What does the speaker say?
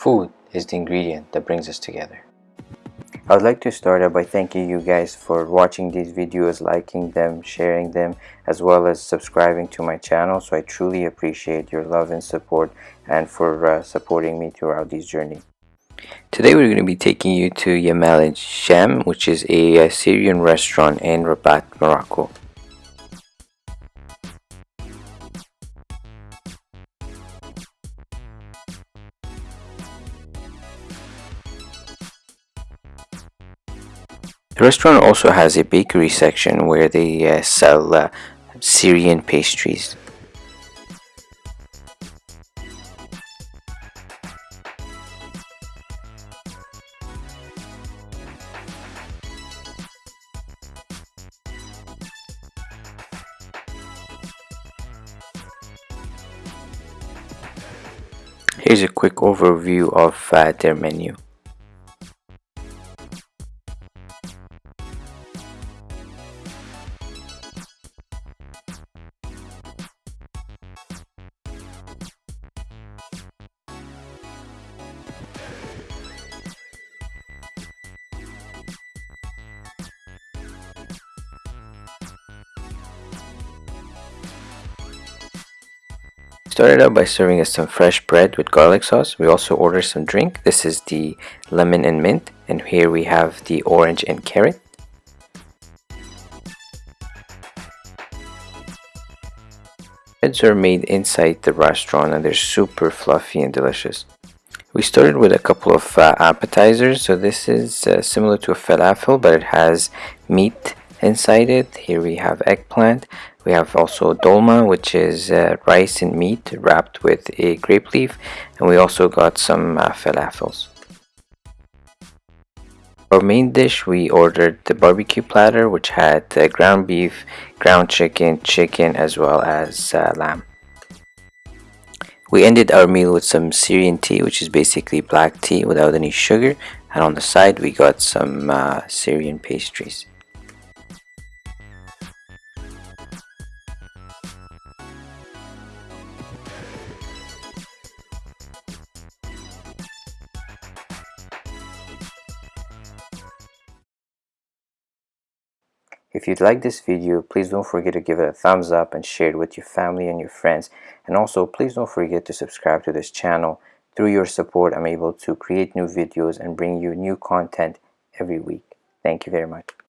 Food is the ingredient that brings us together. I would like to start out by thanking you guys for watching these videos, liking them, sharing them, as well as subscribing to my channel. So I truly appreciate your love and support and for uh, supporting me throughout this journey. Today we're going to be taking you to Yamal which is a Syrian restaurant in Rabat, Morocco. The restaurant also has a bakery section where they uh, sell uh, Syrian pastries. Here's a quick overview of uh, their menu. Started out by serving us some fresh bread with garlic sauce. We also ordered some drink. This is the lemon and mint. And here we have the orange and carrot. Breads are made inside the restaurant and they're super fluffy and delicious. We started with a couple of uh, appetizers. So this is uh, similar to a falafel but it has meat inside it. Here we have eggplant we have also dolma, which is uh, rice and meat wrapped with a grape leaf. And we also got some uh, falafels. Our main dish, we ordered the barbecue platter, which had uh, ground beef, ground chicken, chicken, as well as uh, lamb. We ended our meal with some Syrian tea, which is basically black tea without any sugar. And on the side, we got some uh, Syrian pastries. If you'd like this video, please don't forget to give it a thumbs up and share it with your family and your friends. And also, please don't forget to subscribe to this channel. Through your support, I'm able to create new videos and bring you new content every week. Thank you very much.